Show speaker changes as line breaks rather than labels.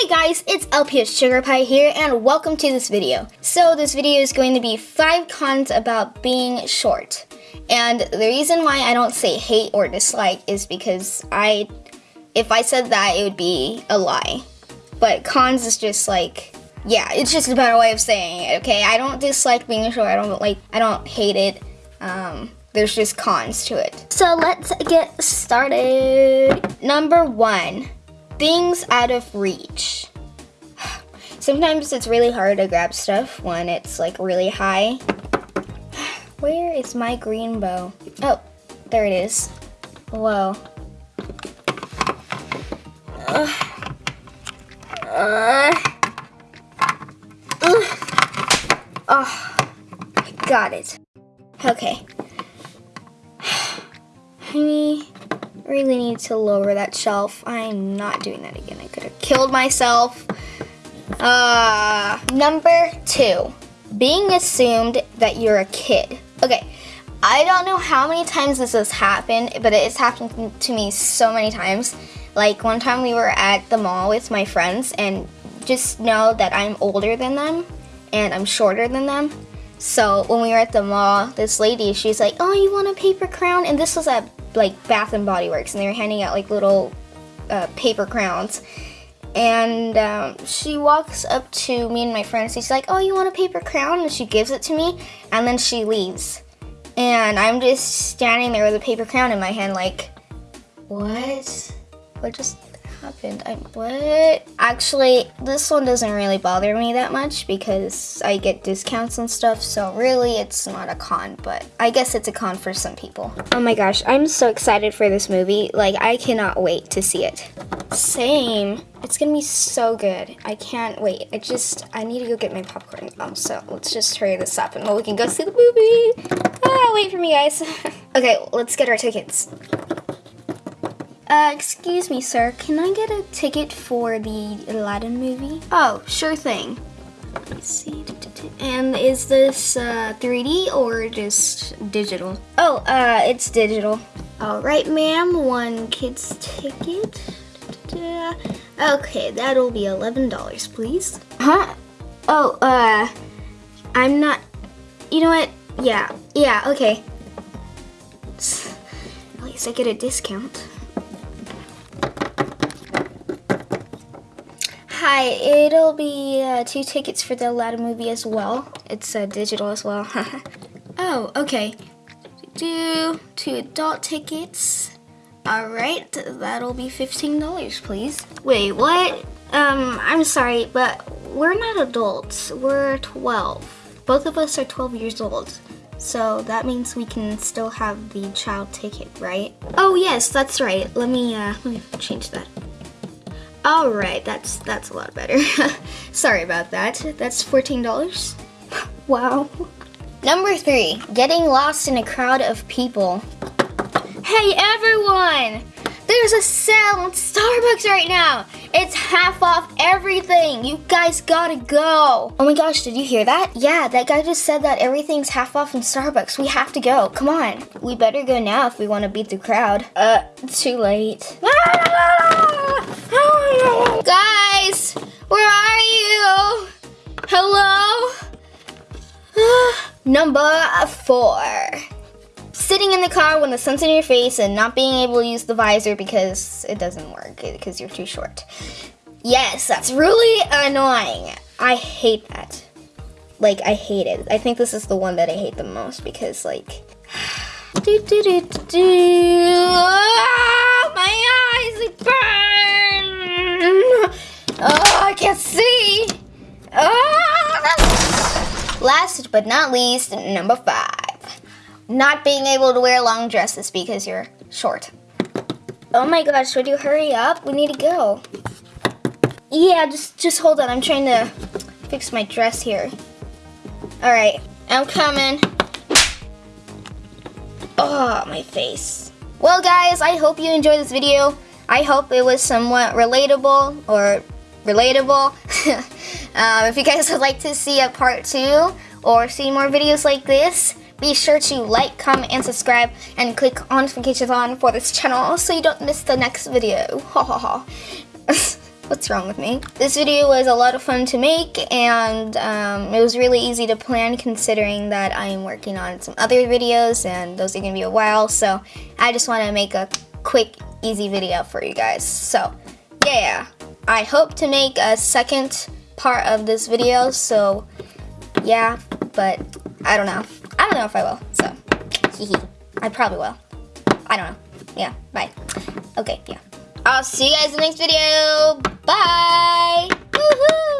Hey guys, it's LPS Sugar Pie here and welcome to this video. So this video is going to be 5 cons about being short. And the reason why I don't say hate or dislike is because I, if I said that it would be a lie. But cons is just like, yeah, it's just a better way of saying it, okay? I don't dislike being short, I don't like, I don't hate it. Um, there's just cons to it. So let's get started. Number one things out of reach. Sometimes it's really hard to grab stuff when it's like really high. Where is my green bow? Oh, there it is. Whoa. Uh, uh, oh, I got it. Okay. Honey really need to lower that shelf. I'm not doing that again. I could have killed myself. Uh, number two, being assumed that you're a kid. Okay, I don't know how many times this has happened, but it's happened to me so many times. Like one time we were at the mall with my friends and just know that I'm older than them and I'm shorter than them. So when we were at the mall, this lady, she's like, oh, you want a paper crown? And this was at like Bath and Body Works and they were handing out like little uh, paper crowns. And um, she walks up to me and my friends. She's like, "Oh, you want a paper crown?" And she gives it to me, and then she leaves. And I'm just standing there with a paper crown in my hand, like, "What? What just happened? I, what? Actually, this one doesn't really bother me that much because I get discounts and stuff, so really it's not a con, but I guess it's a con for some people. Oh my gosh, I'm so excited for this movie. Like, I cannot wait to see it. Same. It's gonna be so good. I can't wait. I just, I need to go get my popcorn. Um, so let's just hurry this up and we can go see the movie. Ah, wait for me, guys. okay, let's get our tickets. Uh, excuse me, sir. Can I get a ticket for the Aladdin movie? Oh, sure thing. Let's see. And is this uh, 3D or just digital? Oh, uh, it's digital. All right, ma'am. One kid's ticket. Okay, that'll be $11, please. Huh? Oh, uh, I'm not, you know what? Yeah, yeah, okay. At least I get a discount. Hi, it'll be uh, two tickets for the Aladdin movie as well. It's uh, digital as well. oh, okay. Do two adult tickets. All right, that'll be $15, please. Wait, what? Um, I'm sorry, but we're not adults. We're 12. Both of us are 12 years old. So that means we can still have the child ticket, right? Oh yes, that's right. Let me, uh, let me change that. All right, that's that's a lot better. Sorry about that. That's $14. wow. Number three, getting lost in a crowd of people. Hey everyone! There's a sale on Starbucks right now. It's half off everything. You guys gotta go. Oh my gosh, did you hear that? Yeah, that guy just said that everything's half off in Starbucks. We have to go. Come on. We better go now if we want to beat the crowd. Uh, too late. Guys, where are you? Hello? Number four. Sitting in the car when the sun's in your face and not being able to use the visor because it doesn't work because you're too short. Yes, that's really annoying. I hate that. Like, I hate it. I think this is the one that I hate the most because, like... do, do, do, do, Last but not least, number five not being able to wear long dresses because you're short. Oh my gosh, would you hurry up? We need to go. Yeah, just, just hold on. I'm trying to fix my dress here. All right, I'm coming. Oh, my face. Well, guys, I hope you enjoyed this video. I hope it was somewhat relatable or relatable. um, if you guys would like to see a part two or see more videos like this, be sure to like, comment, and subscribe, and click on notifications on for this channel so you don't miss the next video. Ha ha ha. What's wrong with me? This video was a lot of fun to make and um, it was really easy to plan considering that I am working on some other videos and those are gonna be a while. So I just wanna make a quick, easy video for you guys. So yeah, I hope to make a second part of this video. So yeah, but I don't know. I don't know if I will, so I probably will. I don't know. Yeah, bye. Okay, yeah. I'll see you guys in the next video. Bye. Woohoo!